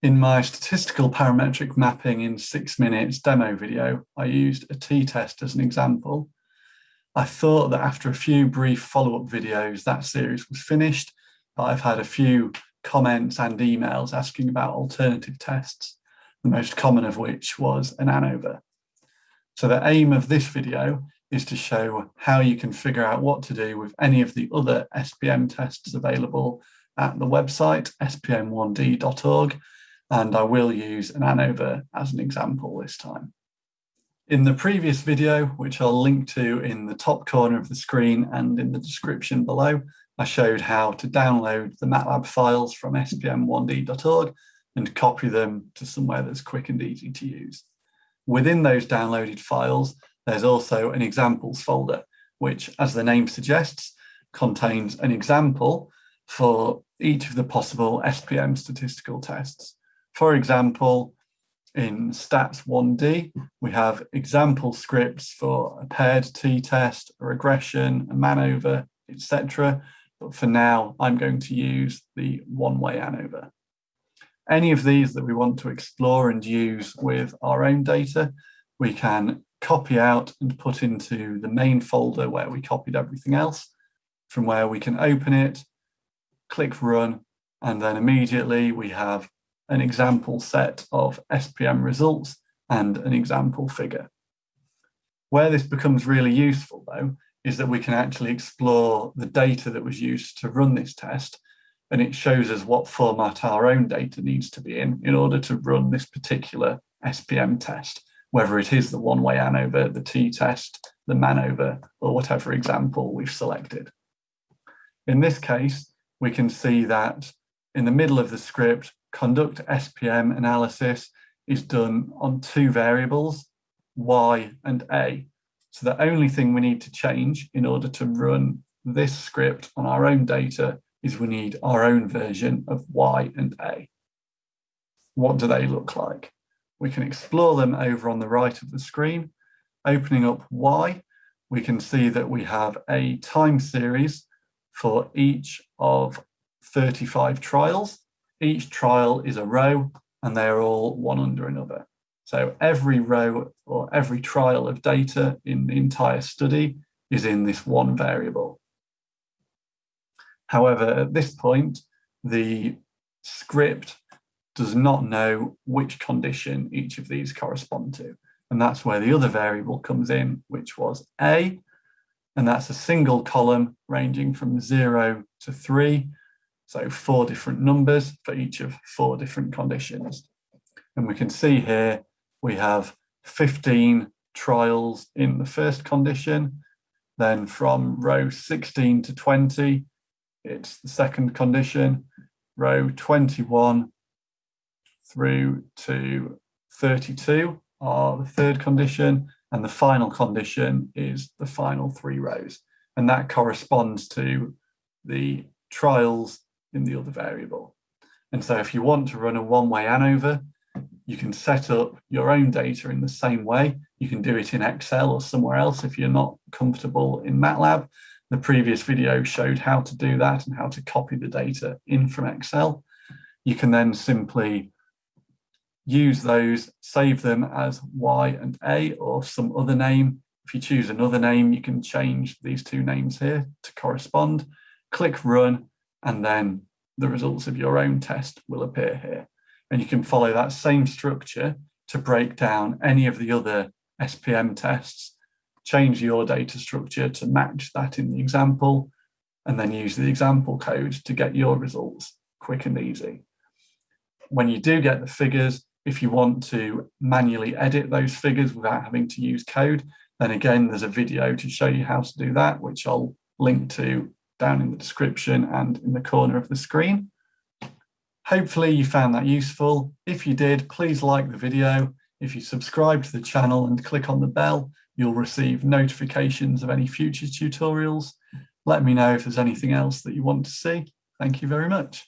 In my statistical parametric mapping in six minutes demo video, I used a t-test as an example. I thought that after a few brief follow-up videos, that series was finished, but I've had a few comments and emails asking about alternative tests, the most common of which was an ANOVA. So the aim of this video is to show how you can figure out what to do with any of the other SPM tests available at the website spm1d.org and I will use an ANOVA as an example this time. In the previous video, which I'll link to in the top corner of the screen and in the description below, I showed how to download the MATLAB files from spm1d.org and copy them to somewhere that's quick and easy to use. Within those downloaded files, there's also an examples folder, which, as the name suggests, contains an example for each of the possible SPM statistical tests. For example, in stats 1D, we have example scripts for a paired t-test, a regression, a MANOVA, etc. But for now, I'm going to use the one-way ANOVA. Any of these that we want to explore and use with our own data, we can copy out and put into the main folder where we copied everything else, from where we can open it, click run, and then immediately we have an example set of SPM results and an example figure. Where this becomes really useful though, is that we can actually explore the data that was used to run this test and it shows us what format our own data needs to be in in order to run this particular SPM test, whether it is the one-way ANOVA, the t-test, the MANOVA, or whatever example we've selected. In this case, we can see that in the middle of the script, conduct SPM analysis is done on two variables, y and a. So the only thing we need to change in order to run this script on our own data is we need our own version of y and a. What do they look like? We can explore them over on the right of the screen. Opening up y, we can see that we have a time series for each of 35 trials. Each trial is a row and they are all one under another. So every row or every trial of data in the entire study is in this one variable. However, at this point, the script does not know which condition each of these correspond to. And that's where the other variable comes in, which was A, and that's a single column ranging from zero to three, so four different numbers for each of four different conditions. And we can see here we have 15 trials in the first condition. Then from row 16 to 20, it's the second condition. Row 21 through to 32 are the third condition. And the final condition is the final three rows. And that corresponds to the trials in the other variable. And so if you want to run a one-way ANOVA, you can set up your own data in the same way. You can do it in Excel or somewhere else if you're not comfortable in MATLAB. The previous video showed how to do that and how to copy the data in from Excel. You can then simply use those, save them as Y and A or some other name. If you choose another name, you can change these two names here to correspond. Click run and then the results of your own test will appear here. And you can follow that same structure to break down any of the other SPM tests, change your data structure to match that in the example, and then use the example code to get your results quick and easy. When you do get the figures, if you want to manually edit those figures without having to use code, then again, there's a video to show you how to do that, which I'll link to down in the description and in the corner of the screen. Hopefully you found that useful. If you did, please like the video. If you subscribe to the channel and click on the bell, you'll receive notifications of any future tutorials. Let me know if there's anything else that you want to see. Thank you very much.